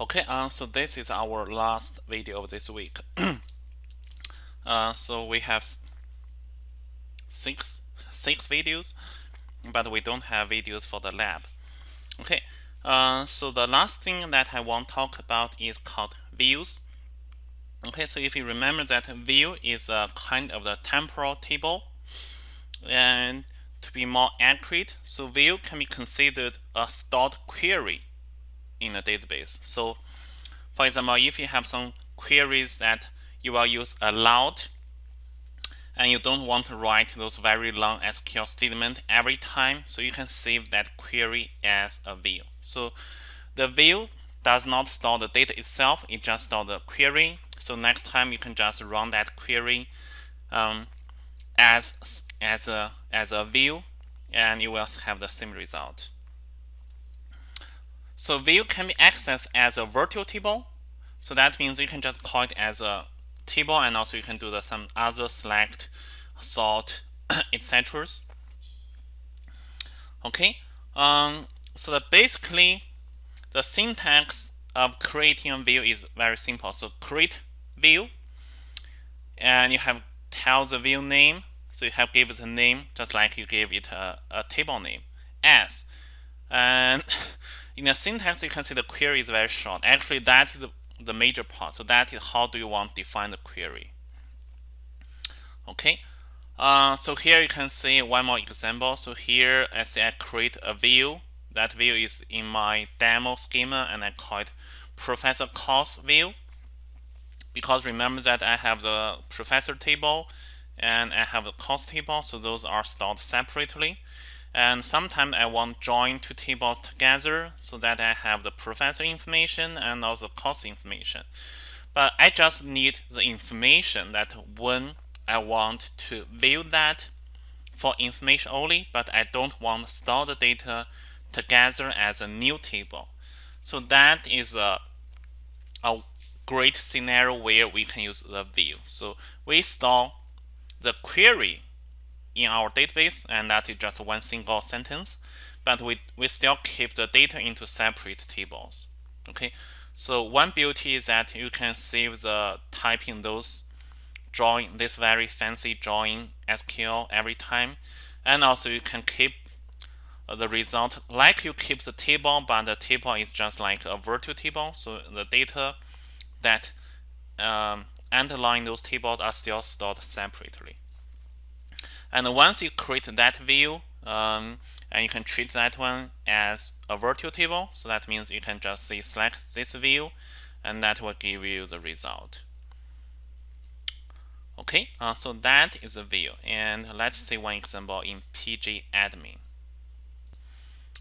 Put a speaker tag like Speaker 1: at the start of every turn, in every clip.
Speaker 1: Okay, uh, so this is our last video of this week. uh, so we have six six videos, but we don't have videos for the lab. Okay, uh, so the last thing that I want to talk about is called views. Okay, so if you remember that view is a kind of the temporal table, and to be more accurate, so view can be considered a stored query in a database. So for example, if you have some queries that you will use aloud and you don't want to write those very long SQL statement every time, so you can save that query as a view. So the view does not store the data itself, it just stores the query. So next time you can just run that query um, as as a as a view and you will have the same result. So view can be accessed as a virtual table. So that means you can just call it as a table and also you can do the some other select, sort, etc. Okay. Um, so basically the syntax of creating a view is very simple. So create view and you have tell the view name. So you have give it a name just like you gave it a, a table name as and in the syntax, you can see the query is very short. Actually, that is the major part. So that is how do you want to define the query. Okay. Uh, so here you can see one more example. So here I say I create a view. That view is in my demo schema and I call it professor cost view. Because remember that I have the professor table and I have the cost table. So those are stored separately. And sometimes I want join two tables together so that I have the professor information and also cost information. But I just need the information that when I want to view that for information only, but I don't want to store the data together as a new table. So that is a, a great scenario where we can use the view. So we store the query in our database, and that is just one single sentence. But we, we still keep the data into separate tables. Okay, so one beauty is that you can save the typing those drawing this very fancy drawing SQL every time, and also you can keep the result like you keep the table, but the table is just like a virtual table. So the data that um, underlying those tables are still stored separately. And once you create that view, um, and you can treat that one as a virtual table. So that means you can just say select this view, and that will give you the result. Okay, uh, so that is a view. And let's see one example in pgadmin.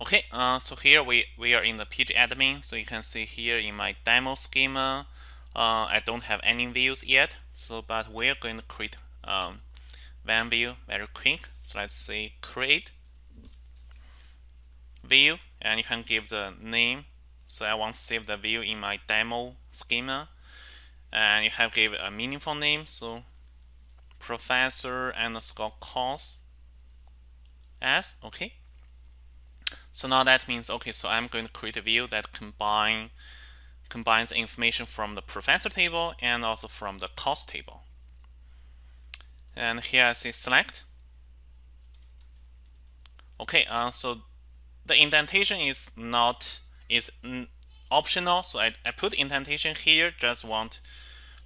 Speaker 1: Okay, uh, so here we, we are in the pgadmin. So you can see here in my demo schema, uh, I don't have any views yet. So, but we're going to create um, one view very quick. So let's say create view and you can give the name. So I want to save the view in my demo schema and you have give a meaningful name. So professor underscore course as okay. So now that means okay. So I'm going to create a view that combine combines information from the professor table and also from the cost table and here I say select. Okay, uh, so the indentation is not is optional, so I, I put indentation here. Just want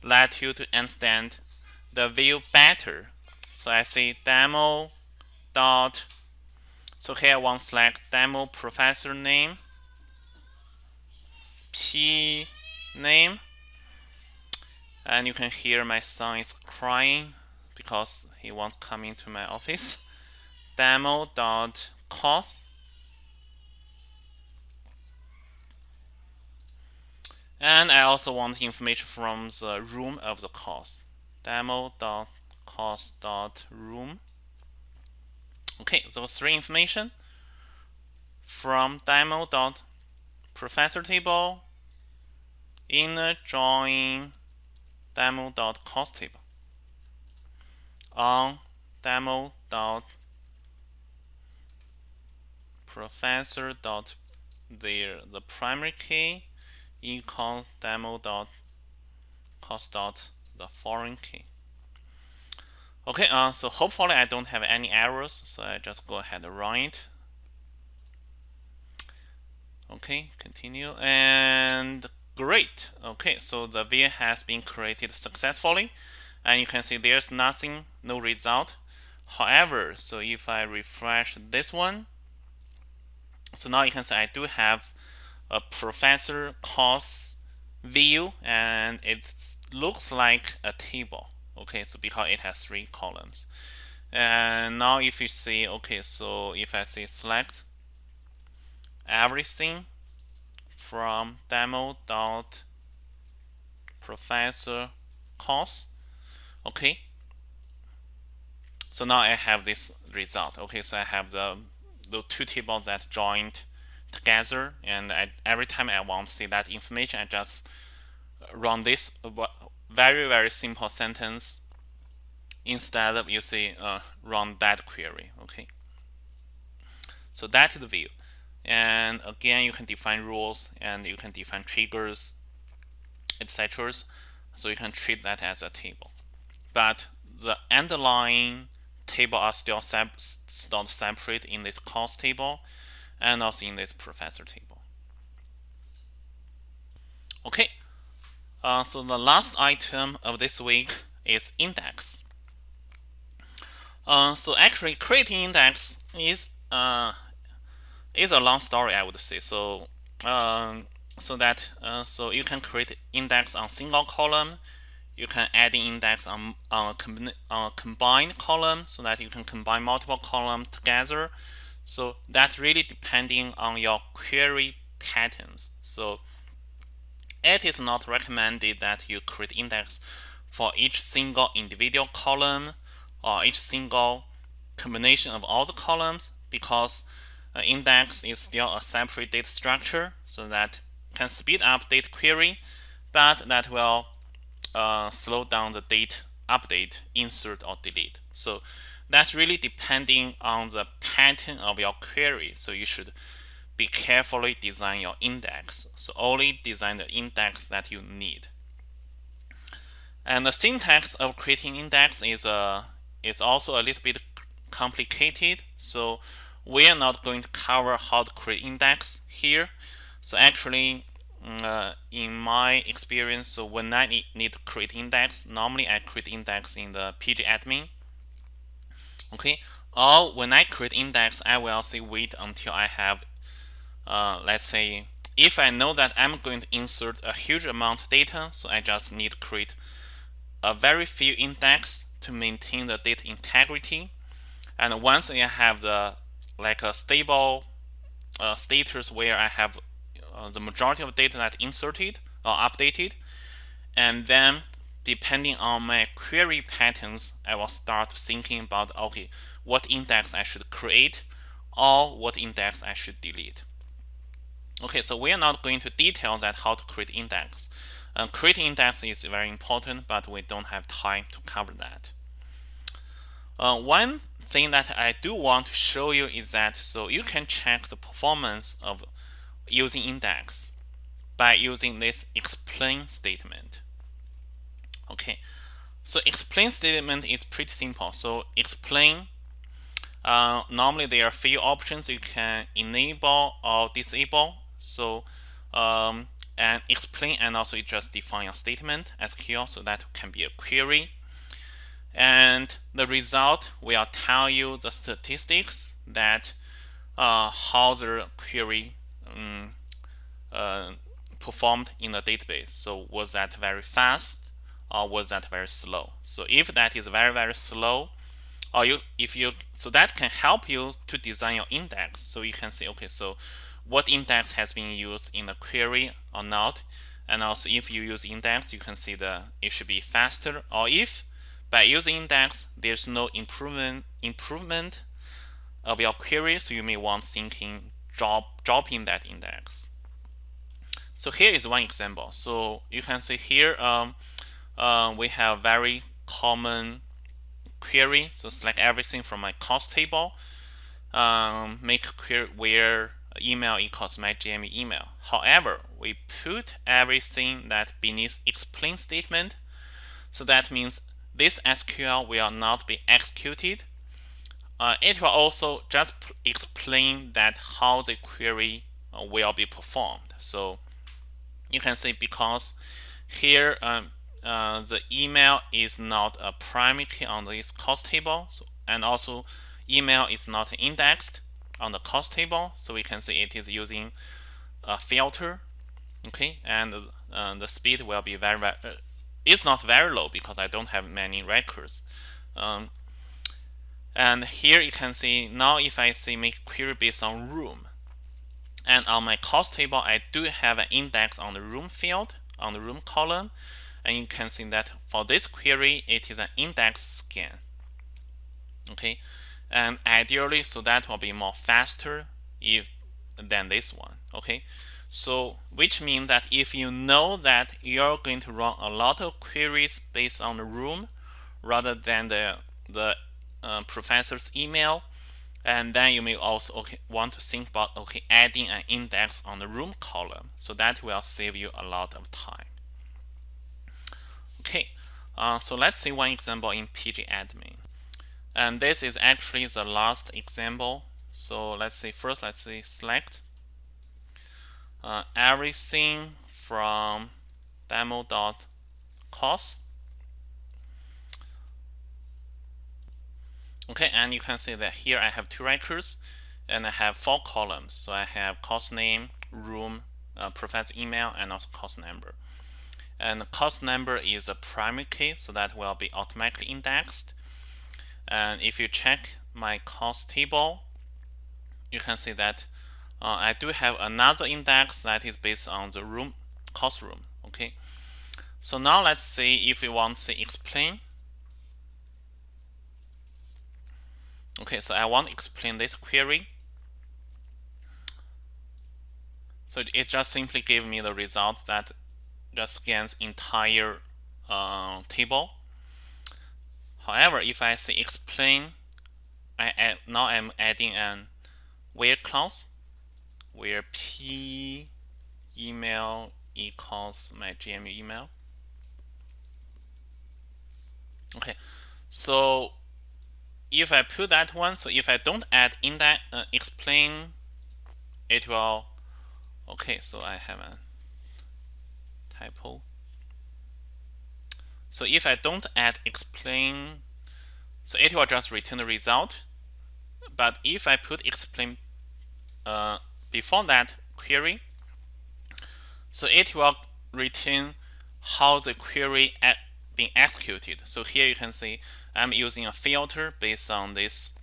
Speaker 1: let you to understand the view better. So I say demo dot. So here I want select demo professor name, p name, and you can hear my son is crying because he wants to come into my office. Demo dot cost and I also want information from the room of the course. Demo dot cost dot room. Okay, those three information from demo dot professor table inner join demo dot cost table on demo dot professor dot there the primary key econ demo dot cost dot the foreign key. Okay, uh, so hopefully I don't have any errors, so I just go ahead and run it. Okay, continue and great. Okay, so the view has been created successfully and you can see there's nothing, no result. However, so if I refresh this one, so now you can see I do have a professor course view and it looks like a table okay so because it has three columns and now if you see okay so if I say select everything from demo dot professor course okay? So now I have this result. Okay so I have the the two tables that joined together and I, every time I want to see that information I just run this very very simple sentence instead of you see uh, run that query. Okay? So that is the view. And again you can define rules and you can define triggers etc so you can treat that as a table but the underlying table are still stored separate in this course table and also in this professor table okay uh, so the last item of this week is index. Uh, so actually creating index is uh, is a long story I would say. So um, so that uh, so you can create index on single column. You can add index on, on, a, on a combined column so that you can combine multiple columns together. So that's really depending on your query patterns. So it is not recommended that you create index for each single individual column or each single combination of all the columns because uh, index is still a separate data structure so that can speed up data query but that will uh, slow down the date update insert or delete so that's really depending on the pattern of your query so you should be carefully design your index. So only design the index that you need. And the syntax of creating index is uh, is also a little bit complicated. So we are not going to cover how to create index here. So actually, uh, in my experience, so when I need, need to create index, normally I create index in the pgadmin. Okay, or when I create index, I will say wait until I have uh, let's say if I know that I'm going to insert a huge amount of data, so I just need to create a very few index to maintain the data integrity. And once I have the like a stable uh, status where I have the majority of data that inserted or updated, and then depending on my query patterns, I will start thinking about okay, what index I should create or what index I should delete. Okay, so we are not going to detail that how to create index. Uh, creating index is very important, but we don't have time to cover that. Uh, one thing that I do want to show you is that so you can check the performance of using index by using this explain statement. Okay, so explain statement is pretty simple. So explain uh, normally there are a few options you can enable or disable so um, and explain and also it just define a statement SQL so that can be a query. And the result will tell you the statistics that uh, how the query um, uh, performed in the database. So was that very fast or was that very slow? So if that is very, very slow, or you if you so that can help you to design your index. So you can say, okay, so what index has been used in the query or not. And also if you use index, you can see the it should be faster. Or if by using index, there's no improvement improvement of your query, so you may want thinking drop dropping that index. So here is one example. So you can see here um, uh, we have very common query. So select everything from my cost table, um, make query where email equals my GMU email. However, we put everything that beneath explain statement. So that means this SQL will not be executed. Uh, it will also just explain that how the query uh, will be performed. So you can see because here um, uh, the email is not a primary key on this cost table. So, and also email is not indexed on the cost table. So we can see it is using a filter okay? And uh, the speed will be very, very uh, it's not very low because I don't have many records. Um, and here you can see now if I say make query based on room. And on my cost table I do have an index on the room field on the room column. And you can see that for this query it is an index scan. Okay? And ideally so that will be more faster if than this one. Okay? So which means that if you know that you're going to run a lot of queries based on the room rather than the the uh, professor's email and then you may also okay, want to think about okay adding an index on the room column. So that will save you a lot of time. Okay uh, so let's see one example in pgadmin and this is actually the last example. So let's say first let's say select uh, everything from demo.cost okay and you can see that here I have two records and I have four columns so I have cost name room uh, professor email and also cost number and the cost number is a primary key so that will be automatically indexed and if you check my cost table, you can see that uh, I do have another index that is based on the room cost room. Okay. So now let's see if we want to explain. Okay, so I want to explain this query. So it just simply gave me the result that just scans entire uh, table However, if I say explain, I add, now I'm adding an where clause where p email equals my GMU email. Okay, so if I put that one, so if I don't add in that uh, explain, it will. Okay, so I have a typo. So if I don't add explain, so it will just return the result. But if I put explain uh, before that query, so it will return how the query at being executed. So here you can see I'm using a filter based on this.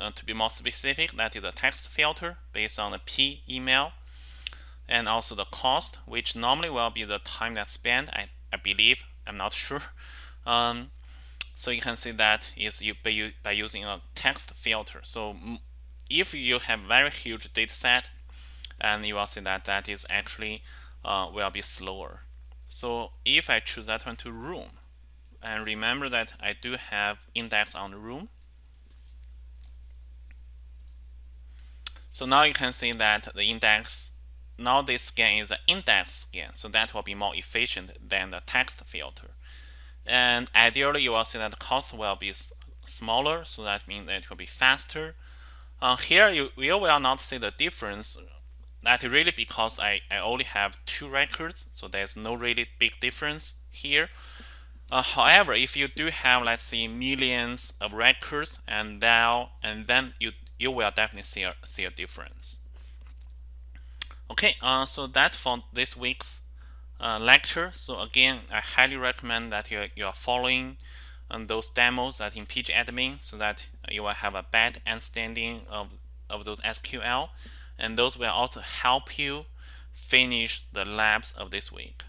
Speaker 1: Uh, to be more specific, that is a text filter based on the P email and also the cost, which normally will be the time that's spent, I, I believe, I'm not sure. Um, so you can see that is you by, by using a text filter. So if you have very huge data set, and you will see that that is actually uh, will be slower. So if I choose that one to room, and remember that I do have index on the room. So now you can see that the index, now this scan is an index scan, so that will be more efficient than the text filter. And ideally, you will see that the cost will be smaller, so that means that it will be faster. Uh, here, you, you will not see the difference. That is really because I, I only have two records, so there's no really big difference here. Uh, however, if you do have, let's say, millions of records, and now and then you you will definitely see a, see a difference. Okay, uh, so that for this week's uh, lecture. So again, I highly recommend that you, you are following um, those demos that in pgadmin so that you will have a bad understanding of, of those SQL. And those will also help you finish the labs of this week.